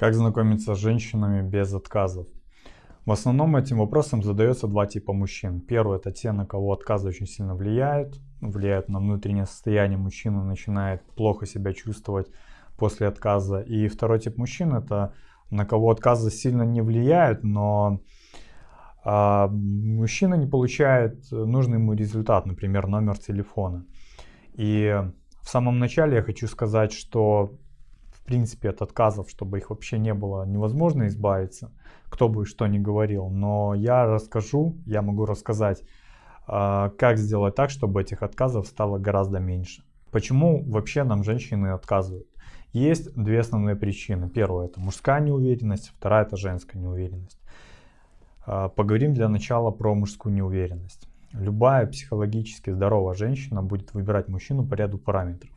Как знакомиться с женщинами без отказов? В основном этим вопросом задается два типа мужчин. Первый это те, на кого отказы очень сильно влияют, влияют на внутреннее состояние мужчины, начинает плохо себя чувствовать после отказа. И второй тип мужчин это на кого отказы сильно не влияют, но а, мужчина не получает нужный ему результат, например, номер телефона. И в самом начале я хочу сказать, что принципе от отказов, чтобы их вообще не было, невозможно избавиться, кто бы что ни говорил. Но я расскажу, я могу рассказать, а, как сделать так, чтобы этих отказов стало гораздо меньше. Почему вообще нам женщины отказывают? Есть две основные причины. Первая это мужская неуверенность, вторая это женская неуверенность. А, поговорим для начала про мужскую неуверенность. Любая психологически здоровая женщина будет выбирать мужчину по ряду параметров.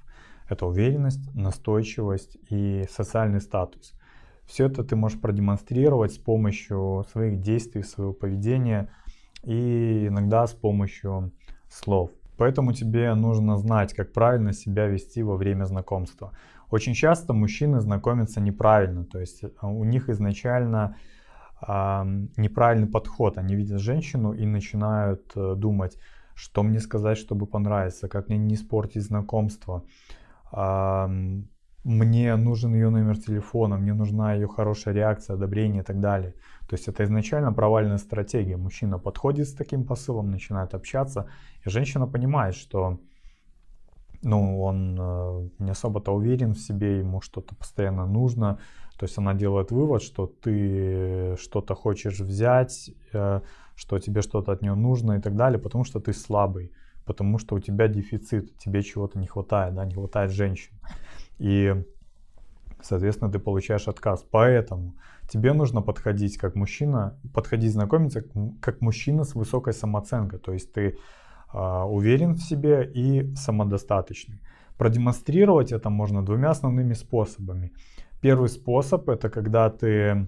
Это уверенность, настойчивость и социальный статус. Все это ты можешь продемонстрировать с помощью своих действий, своего поведения и иногда с помощью слов. Поэтому тебе нужно знать, как правильно себя вести во время знакомства. Очень часто мужчины знакомятся неправильно, то есть э, у них изначально э, неправильный подход. Они видят женщину и начинают э, думать, что мне сказать, чтобы понравиться, как мне не испортить знакомство мне нужен ее номер телефона, мне нужна ее хорошая реакция, одобрение и так далее. То есть это изначально провальная стратегия. Мужчина подходит с таким посылом, начинает общаться, и женщина понимает, что ну, он э, не особо-то уверен в себе, ему что-то постоянно нужно. То есть она делает вывод, что ты что-то хочешь взять, э, что тебе что-то от нее нужно и так далее, потому что ты слабый потому что у тебя дефицит, тебе чего-то не хватает, да, не хватает женщин. И, соответственно, ты получаешь отказ. Поэтому тебе нужно подходить как мужчина, подходить знакомиться как мужчина с высокой самооценкой. То есть ты э, уверен в себе и самодостаточный. Продемонстрировать это можно двумя основными способами. Первый способ это когда ты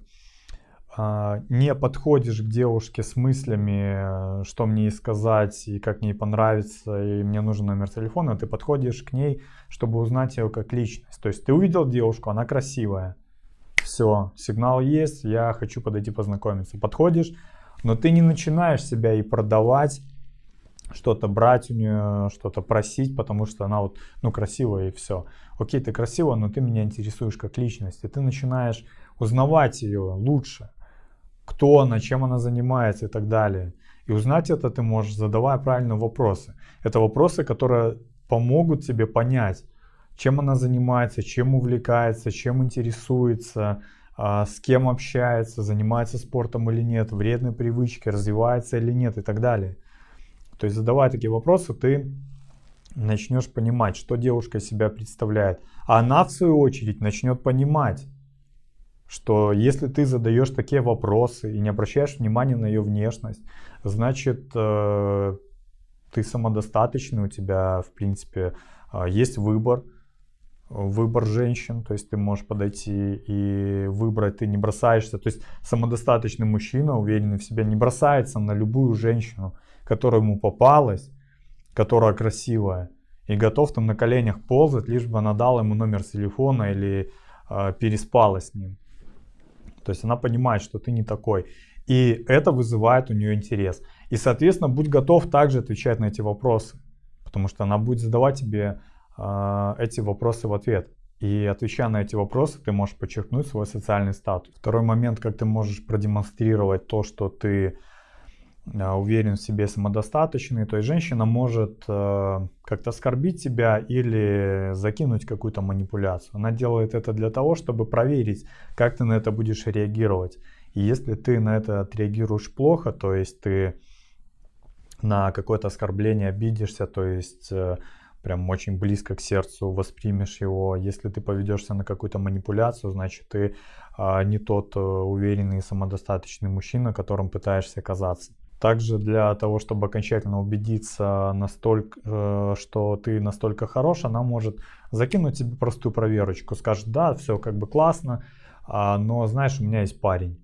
не подходишь к девушке с мыслями, что мне ей сказать и как мне понравится, и мне нужен номер телефона, ты подходишь к ней, чтобы узнать ее как личность. То есть ты увидел девушку, она красивая, все, сигнал есть, я хочу подойти познакомиться. Подходишь, но ты не начинаешь себя и продавать, что-то брать у нее, что-то просить, потому что она вот, ну, красивая и все. Окей, ты красивая, но ты меня интересуешь как личность, и ты начинаешь узнавать ее лучше кто она, чем она занимается и так далее. И узнать это ты можешь, задавая правильные вопросы. Это вопросы, которые помогут тебе понять, чем она занимается, чем увлекается, чем интересуется, а, с кем общается, занимается спортом или нет, вредные привычки, развивается или нет и так далее. То есть задавая такие вопросы, ты начнешь понимать, что девушка из себя представляет. А она в свою очередь начнет понимать, что если ты задаешь такие вопросы и не обращаешь внимания на ее внешность, значит э, ты самодостаточный, у тебя в принципе э, есть выбор, выбор женщин, то есть ты можешь подойти и выбрать, ты не бросаешься, то есть самодостаточный мужчина, уверенный в себе, не бросается на любую женщину, которая ему попалась, которая красивая, и готов там на коленях ползать, лишь бы она дала ему номер телефона или э, переспала с ним. То есть она понимает, что ты не такой. И это вызывает у нее интерес. И, соответственно, будь готов также отвечать на эти вопросы. Потому что она будет задавать тебе э, эти вопросы в ответ. И отвечая на эти вопросы, ты можешь подчеркнуть свой социальный статус. Второй момент, как ты можешь продемонстрировать то, что ты уверен в себе, самодостаточный, то есть женщина может э, как-то оскорбить тебя или закинуть какую-то манипуляцию. Она делает это для того, чтобы проверить, как ты на это будешь реагировать. И если ты на это отреагируешь плохо, то есть ты на какое-то оскорбление обидишься, то есть э, прям очень близко к сердцу воспримешь его. Если ты поведешься на какую-то манипуляцию, значит ты э, не тот э, уверенный и самодостаточный мужчина, которым пытаешься казаться. Также для того, чтобы окончательно убедиться, настолько, э, что ты настолько хорош, она может закинуть тебе простую проверочку. Скажет, да, все как бы классно, а, но знаешь, у меня есть парень.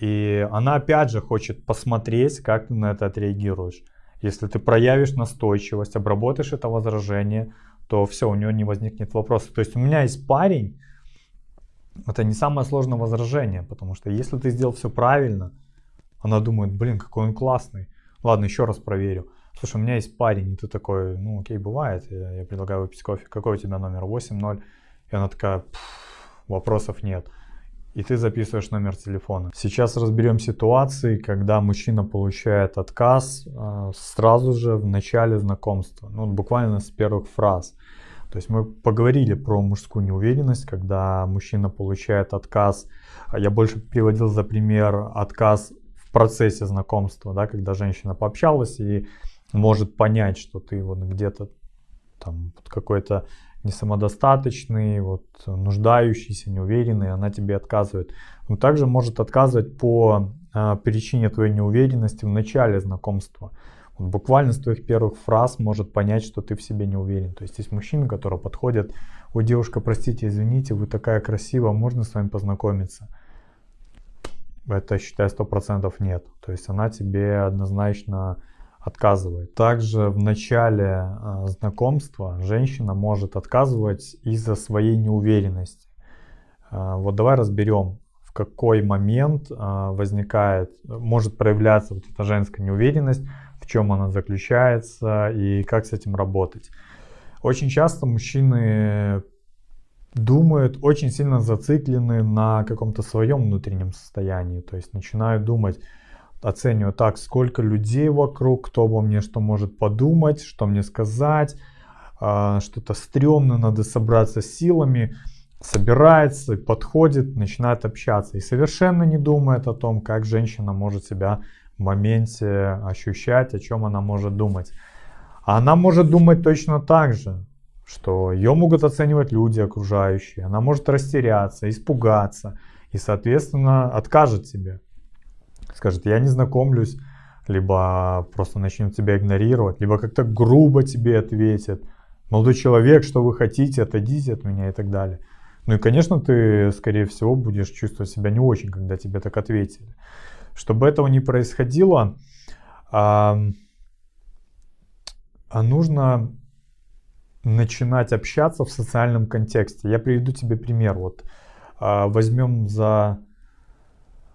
И она опять же хочет посмотреть, как ты на это отреагируешь. Если ты проявишь настойчивость, обработаешь это возражение, то все, у нее не возникнет вопроса. То есть у меня есть парень, это не самое сложное возражение, потому что если ты сделал все правильно, она думает, блин, какой он классный. Ладно, еще раз проверю. Слушай, у меня есть парень, и ты такой, ну окей, бывает, я, я предлагаю выпить кофе. Какой у тебя номер? 8-0. И она такая, вопросов нет. И ты записываешь номер телефона. Сейчас разберем ситуации, когда мужчина получает отказ э, сразу же в начале знакомства. Ну, буквально с первых фраз. То есть мы поговорили про мужскую неуверенность, когда мужчина получает отказ. Я больше приводил за пример отказ процессе знакомства, да, когда женщина пообщалась и может понять, что ты вот где-то там какой-то не самодостаточный, вот, нуждающийся, неуверенный, она тебе отказывает. Но также может отказывать по э, причине твоей неуверенности в начале знакомства. Вот буквально с твоих первых фраз может понять, что ты в себе не уверен. То есть есть мужчины, которые подходят, ой, девушка, простите, извините, вы такая красивая, можно с вами познакомиться? Это, считай, сто процентов нет. То есть она тебе однозначно отказывает. Также в начале э, знакомства женщина может отказывать из-за своей неуверенности. Э, вот давай разберем, в какой момент э, возникает, может проявляться вот эта женская неуверенность, в чем она заключается и как с этим работать. Очень часто мужчины думают, очень сильно зациклены на каком-то своем внутреннем состоянии, то есть начинают думать, оцениваю так, сколько людей вокруг, кто обо мне что может подумать, что мне сказать, а, что-то стрёмно, надо собраться силами, собирается, подходит, начинает общаться. И совершенно не думает о том, как женщина может себя в моменте ощущать, о чем она может думать. А она может думать точно так же, что ее могут оценивать люди окружающие, она может растеряться, испугаться и, соответственно, откажет тебе скажет, я не знакомлюсь, либо просто начнет тебя игнорировать, либо как-то грубо тебе ответит. Молодой человек, что вы хотите, отойдите от меня и так далее. Ну и, конечно, ты, скорее всего, будешь чувствовать себя не очень, когда тебе так ответили. Чтобы этого не происходило, а, а нужно начинать общаться в социальном контексте. Я приведу тебе пример. Вот а, возьмем за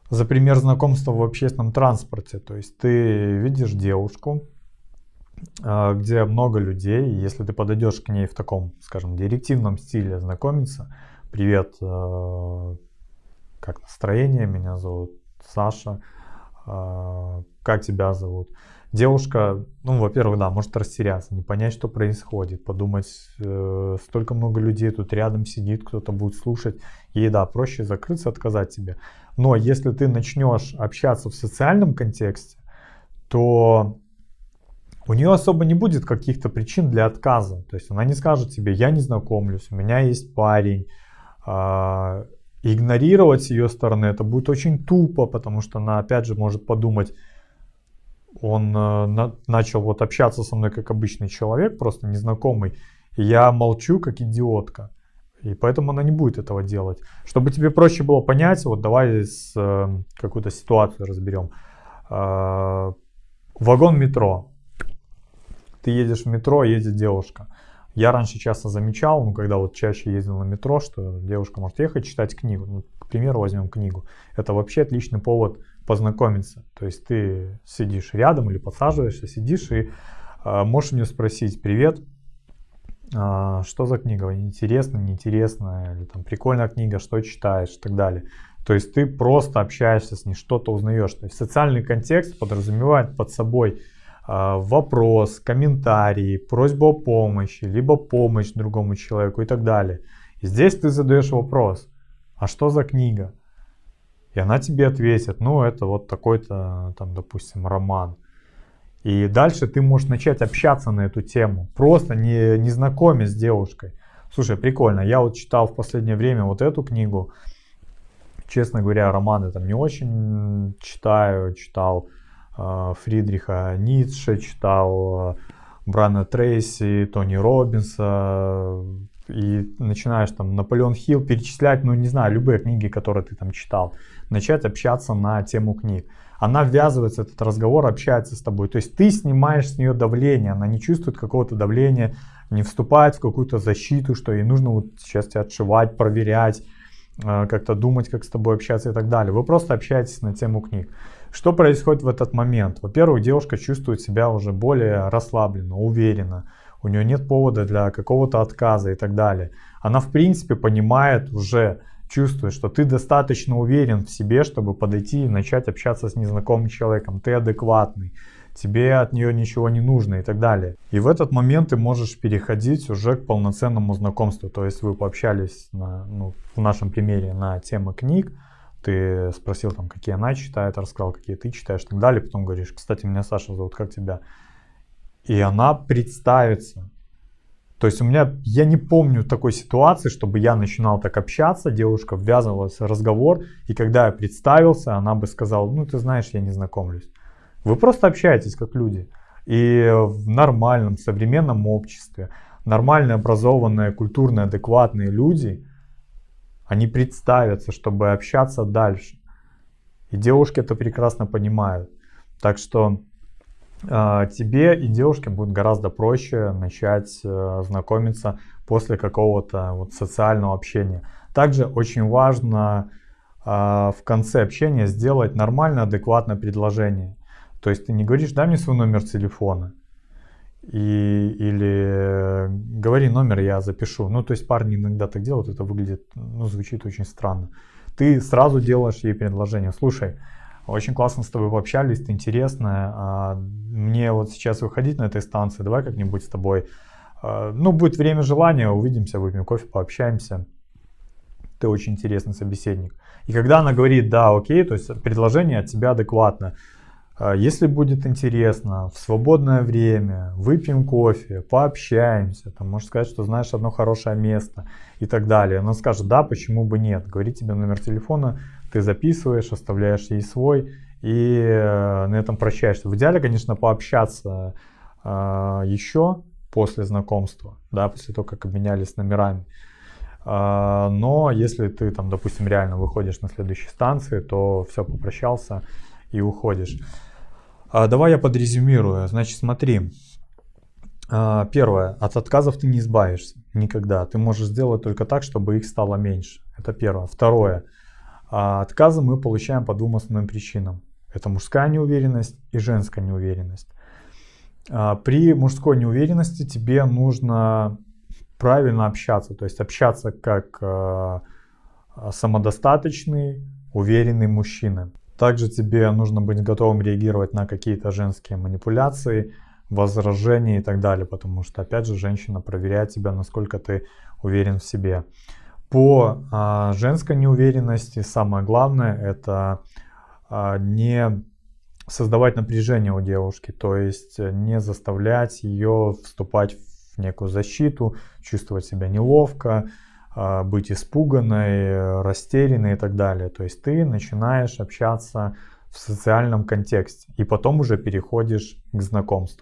за пример знакомства в общественном транспорте. То есть ты видишь девушку, а, где много людей, если ты подойдешь к ней в таком, скажем, директивном стиле знакомиться, привет, а, как настроение, меня зовут Саша, как тебя зовут. Девушка, ну, во-первых, да, может растеряться, не понять, что происходит, подумать, э, столько много людей тут рядом сидит, кто-то будет слушать, ей, да, проще закрыться, отказать тебе. Но если ты начнешь общаться в социальном контексте, то у нее особо не будет каких-то причин для отказа. То есть она не скажет тебе, я не знакомлюсь, у меня есть парень. А, игнорировать с ее стороны это будет очень тупо, потому что она опять же может подумать, он э, на, начал вот общаться со мной как обычный человек, просто незнакомый, я молчу как идиотка. И поэтому она не будет этого делать. Чтобы тебе проще было понять, вот давай э, какую-то ситуацию разберем. Э, вагон метро. Ты едешь в метро, едет девушка. Я раньше часто замечал, ну, когда вот чаще ездил на метро, что девушка может ехать читать книгу. Ну, к примеру, возьмем книгу. Это вообще отличный повод познакомиться. То есть ты сидишь рядом или подсаживаешься, сидишь и э, можешь мне спросить, привет, а, что за книга, интересно, неинтересно, или там прикольная книга, что читаешь и так далее. То есть ты просто общаешься с ней, что-то узнаешь. То есть социальный контекст подразумевает под собой э, вопрос, комментарий, просьбу о помощи, либо помощь другому человеку и так далее. И здесь ты задаешь вопрос, а что за книга? И она тебе ответит, ну это вот такой-то там, допустим, роман. И дальше ты можешь начать общаться на эту тему, просто не, не знакомясь с девушкой. Слушай, прикольно, я вот читал в последнее время вот эту книгу. Честно говоря, романы там не очень читаю. Читал Фридриха Ницше, читал э, Брана Трейси, Тони Робинса. И начинаешь там Наполеон Хилл перечислять, ну не знаю, любые книги, которые ты там читал. Начать общаться на тему книг она ввязывается этот разговор, общается с тобой. То есть ты снимаешь с нее давление, она не чувствует какого-то давления, не вступает в какую-то защиту, что ей нужно вот сейчас тебя отшивать, проверять, как-то думать, как с тобой общаться и так далее. Вы просто общаетесь на тему книг. Что происходит в этот момент? Во-первых, девушка чувствует себя уже более расслабленно, уверенно. У нее нет повода для какого-то отказа и так далее. Она в принципе понимает уже, чувствует, что ты достаточно уверен в себе, чтобы подойти и начать общаться с незнакомым человеком. Ты адекватный тебе от нее ничего не нужно и так далее. И в этот момент ты можешь переходить уже к полноценному знакомству. То есть вы пообщались на, ну, в нашем примере на темы книг, ты спросил там, какие она читает, рассказал, какие ты читаешь и так далее. Потом говоришь, кстати, меня Саша зовут, как тебя? И она представится. То есть у меня, я не помню такой ситуации, чтобы я начинал так общаться, девушка ввязывалась в разговор, и когда я представился, она бы сказала, ну ты знаешь, я не знакомлюсь. Вы просто общаетесь как люди. И в нормальном современном обществе нормально образованные, культурные, адекватные люди, они представятся, чтобы общаться дальше. И девушки это прекрасно понимают. Так что э, тебе и девушке будет гораздо проще начать э, знакомиться после какого-то вот социального общения. Также очень важно э, в конце общения сделать нормальное, адекватное предложение. То есть ты не говоришь, дай мне свой номер телефона. И, или говори номер, я запишу. Ну, то есть парни иногда так делают, это выглядит, ну, звучит очень странно. Ты сразу делаешь ей предложение. Слушай, очень классно с тобой пообщались, ты интересная. А мне вот сейчас выходить на этой станции, давай как-нибудь с тобой. А, ну, будет время желания, увидимся, выпьем кофе, пообщаемся. Ты очень интересный собеседник. И когда она говорит, да, окей, то есть предложение от тебя адекватно, если будет интересно, в свободное время выпьем кофе, пообщаемся, там, можешь сказать, что знаешь одно хорошее место и так далее. Она скажет, да, почему бы нет. Говорит тебе номер телефона, ты записываешь, оставляешь ей свой и э, на этом прощаешься. В идеале, конечно, пообщаться э, еще после знакомства, да, после того, как обменялись номерами. Э, но если ты там, допустим, реально выходишь на следующей станции, то все, попрощался и уходишь. А, давай я подрезюмирую. Значит, смотри. А, первое. От отказов ты не избавишься никогда. Ты можешь сделать только так, чтобы их стало меньше. Это первое. Второе. А, отказы мы получаем по двум основным причинам. Это мужская неуверенность и женская неуверенность. При мужской неуверенности тебе нужно правильно общаться. То есть общаться как самодостаточный, уверенный мужчина. Также тебе нужно быть готовым реагировать на какие-то женские манипуляции, возражения и так далее, потому что, опять же, женщина проверяет тебя, насколько ты уверен в себе. По а, женской неуверенности самое главное это а, не создавать напряжение у девушки, то есть не заставлять ее вступать в некую защиту, чувствовать себя неловко, быть испуганной, растерянной и так далее. То есть ты начинаешь общаться в социальном контексте и потом уже переходишь к знакомству.